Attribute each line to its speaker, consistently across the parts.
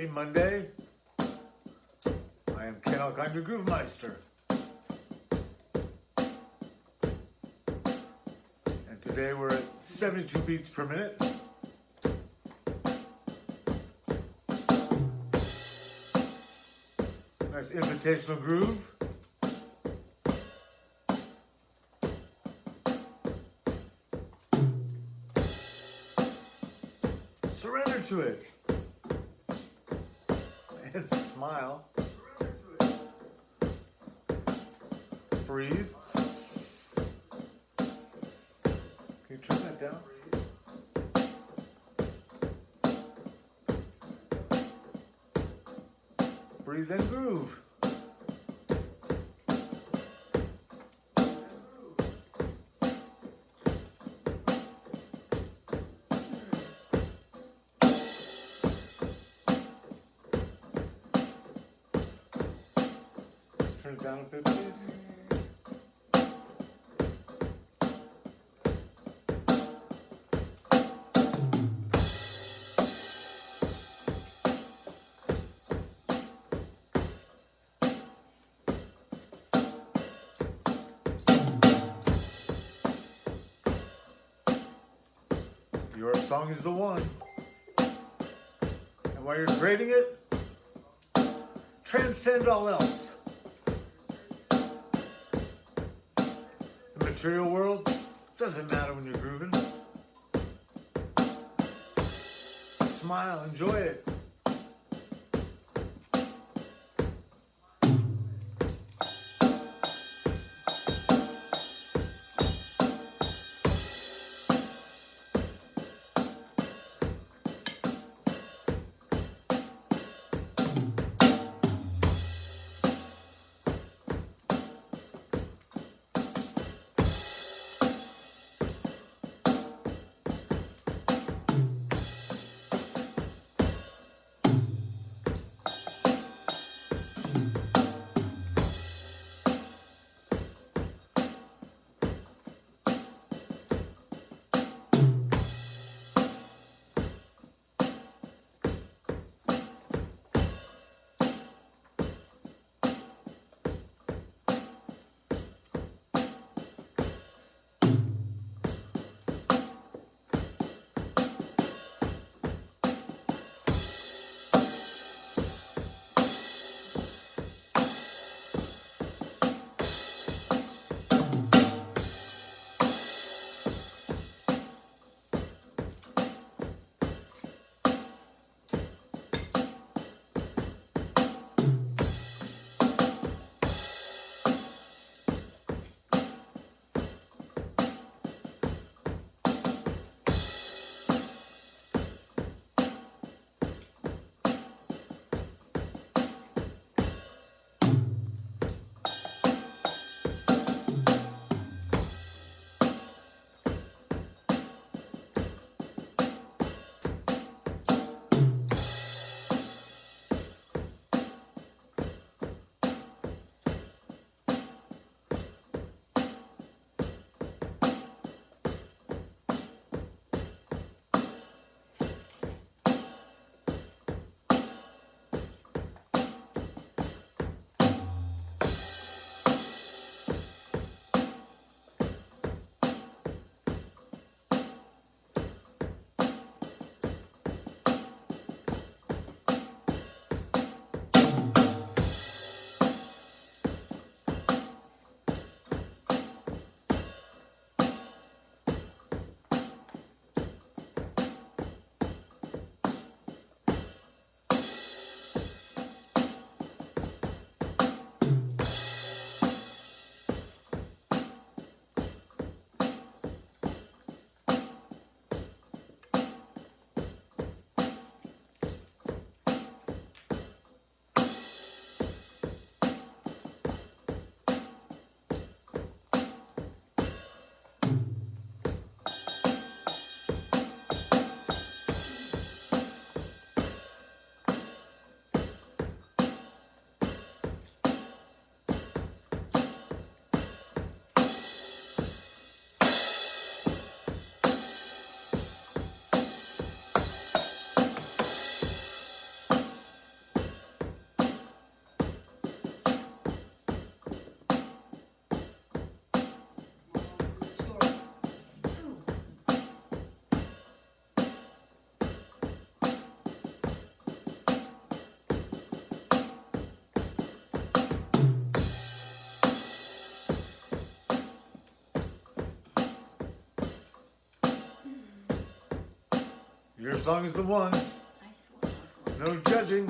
Speaker 1: Happy Monday. I am Ken Alkind, your Groove Meister. And today we're at 72 beats per minute. Nice invitational groove. Surrender to it. And smile. Breathe. Can you turn that down? Breathe and groove. Down. Your song is the one. And while you're creating it, transcend all else. Material world doesn't matter when you're grooving. Smile, enjoy it. Your song is the one. No judging.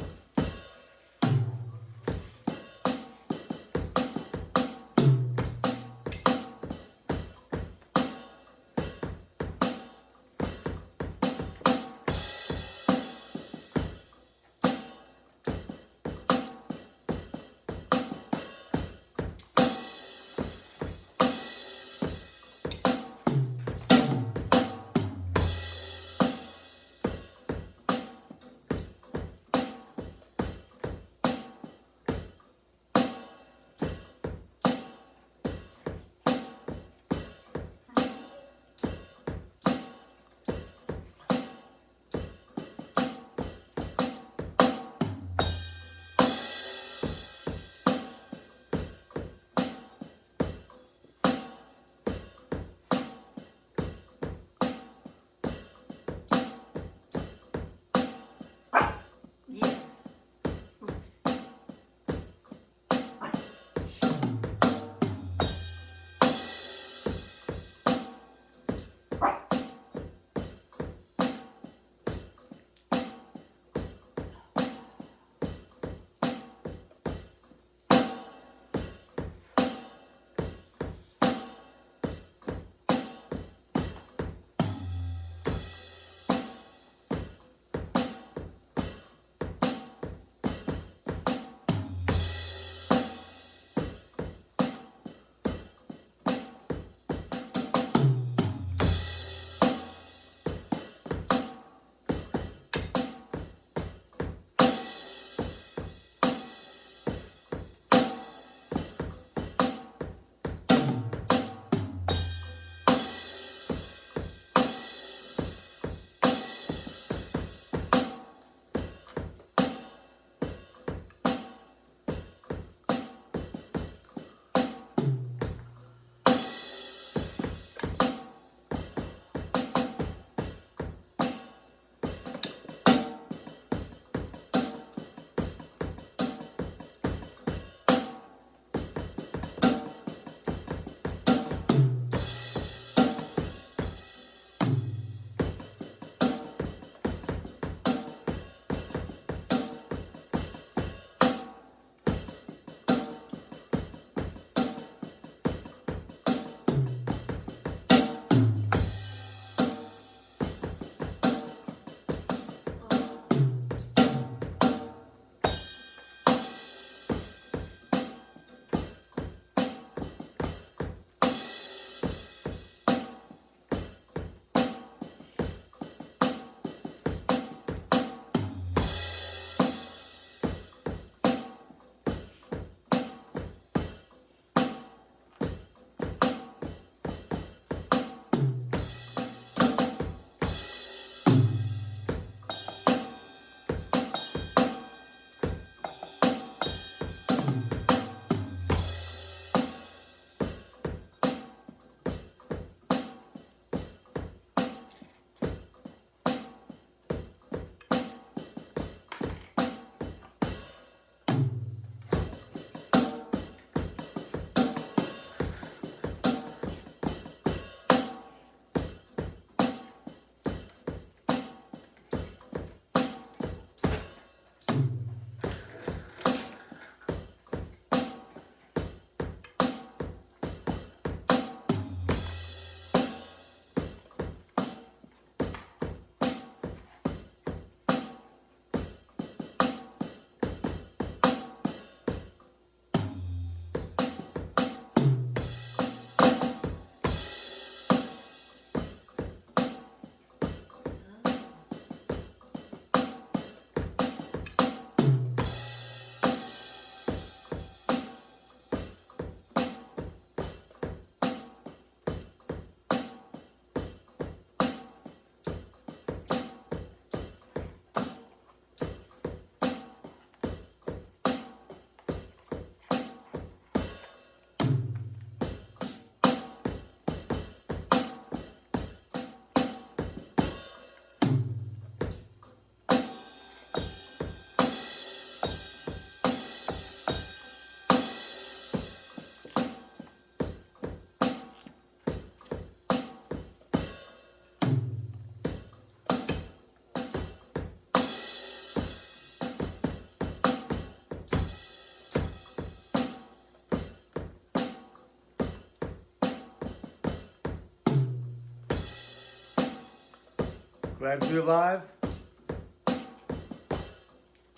Speaker 1: Glad to be alive.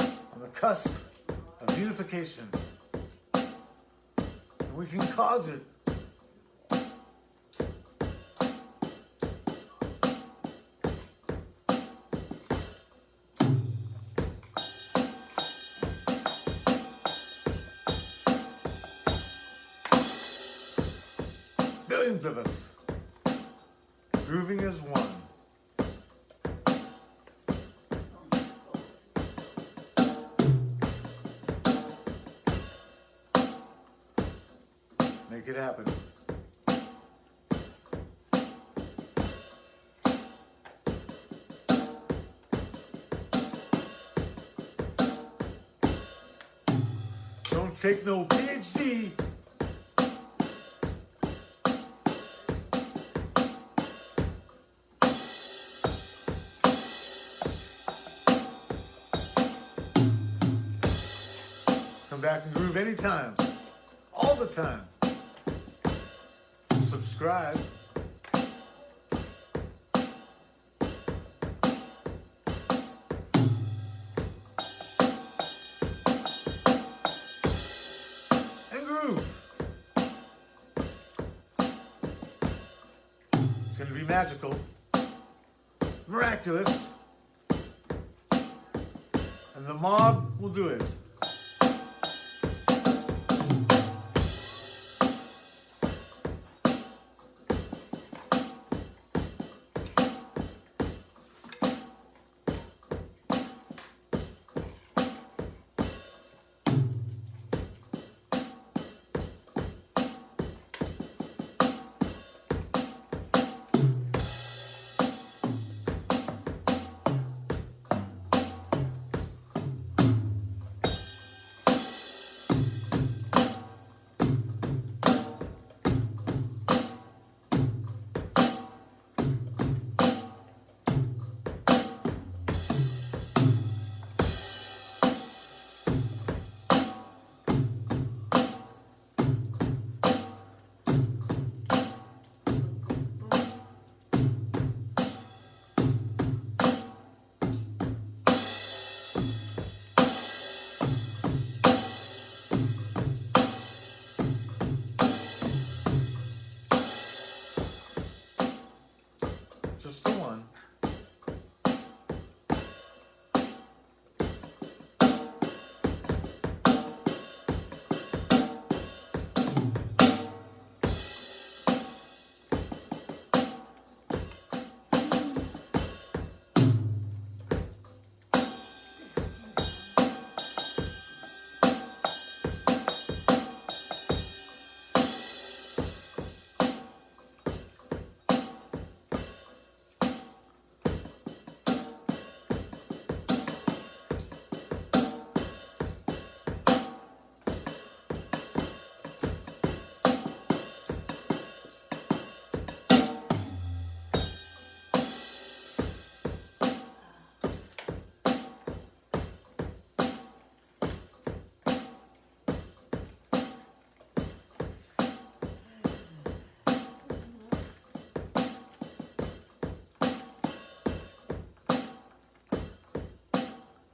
Speaker 1: On the cusp of unification. And we can cause it. Billions of us grooving as one. Make it happen. Don't take no PhD. Come back and groove anytime. All the time. Subscribe. And groove. It's going to be magical, miraculous, and the mob will do it.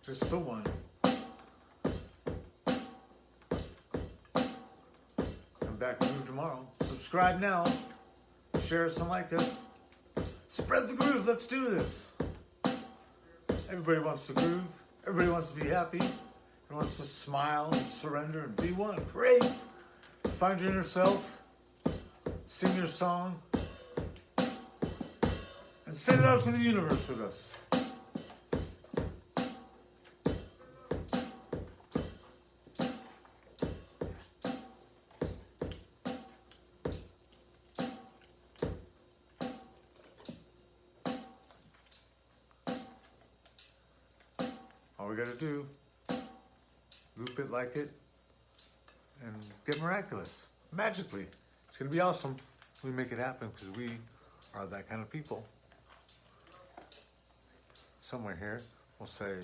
Speaker 1: Just the one. Come back groove tomorrow. Subscribe now. Share us and like us. Spread the groove. Let's do this. Everybody wants to groove. Everybody wants to be happy. Wants to smile and surrender and be one. Great. Find your inner self. Sing your song. And send it out to the universe with us. Gotta do, loop it like it, and get miraculous, magically. It's gonna be awesome. We make it happen because we are that kind of people. Somewhere here, we'll say,